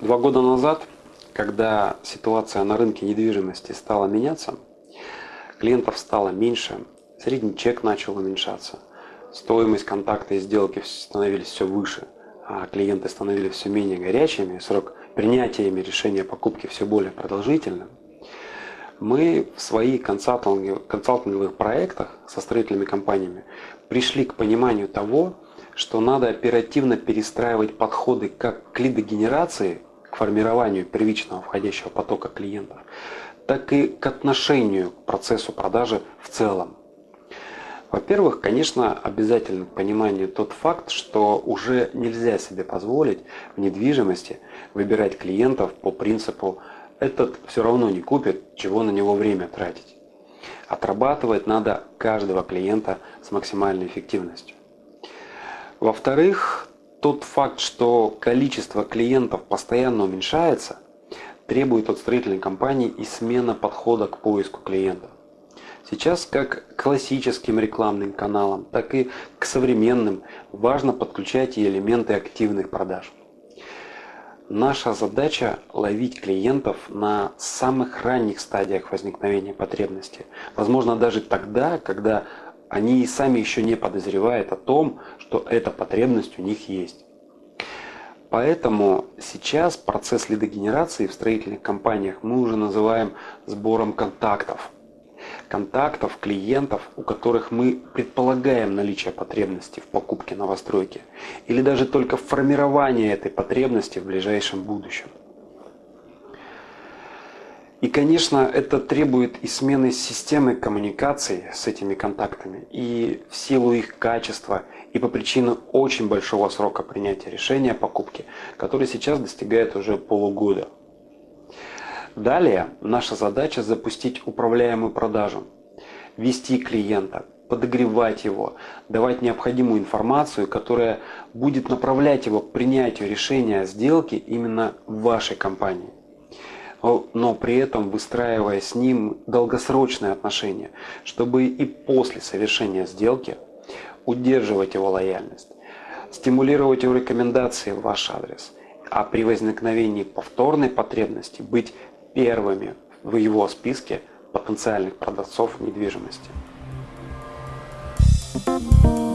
Два года назад, когда ситуация на рынке недвижимости стала меняться, клиентов стало меньше, средний чек начал уменьшаться, стоимость контакта и сделки становились все выше, а клиенты становились все менее горячими, срок принятия ими решения покупки все более продолжительным, мы в своих консалтинговых проектах со строительными компаниями пришли к пониманию того, что надо оперативно перестраивать подходы как к лидогенерации, к формированию первичного входящего потока клиентов, так и к отношению к процессу продажи в целом. Во-первых, конечно, обязательно к пониманию тот факт, что уже нельзя себе позволить в недвижимости выбирать клиентов по принципу «этот все равно не купит, чего на него время тратить». Отрабатывать надо каждого клиента с максимальной эффективностью. Во-вторых, тот факт, что количество клиентов постоянно уменьшается, требует от строительной компании и смена подхода к поиску клиентов. Сейчас как к классическим рекламным каналам, так и к современным важно подключать и элементы активных продаж. Наша задача ловить клиентов на самых ранних стадиях возникновения потребности. Возможно даже тогда, когда они и сами еще не подозревают о том, что эта потребность у них есть. Поэтому сейчас процесс лидогенерации в строительных компаниях мы уже называем сбором контактов контактов клиентов, у которых мы предполагаем наличие потребности в покупке новостройки или даже только формирование этой потребности в ближайшем будущем. И, конечно, это требует и смены системы коммуникации с этими контактами, и в силу их качества, и по причине очень большого срока принятия решения о покупке, который сейчас достигает уже полугода. Далее наша задача запустить управляемую продажу, вести клиента, подогревать его, давать необходимую информацию, которая будет направлять его к принятию решения о сделке именно в вашей компании. Но при этом выстраивая с ним долгосрочные отношения, чтобы и после совершения сделки удерживать его лояльность, стимулировать его рекомендации в ваш адрес, а при возникновении повторной потребности быть первыми в его списке потенциальных продавцов недвижимости. Thank you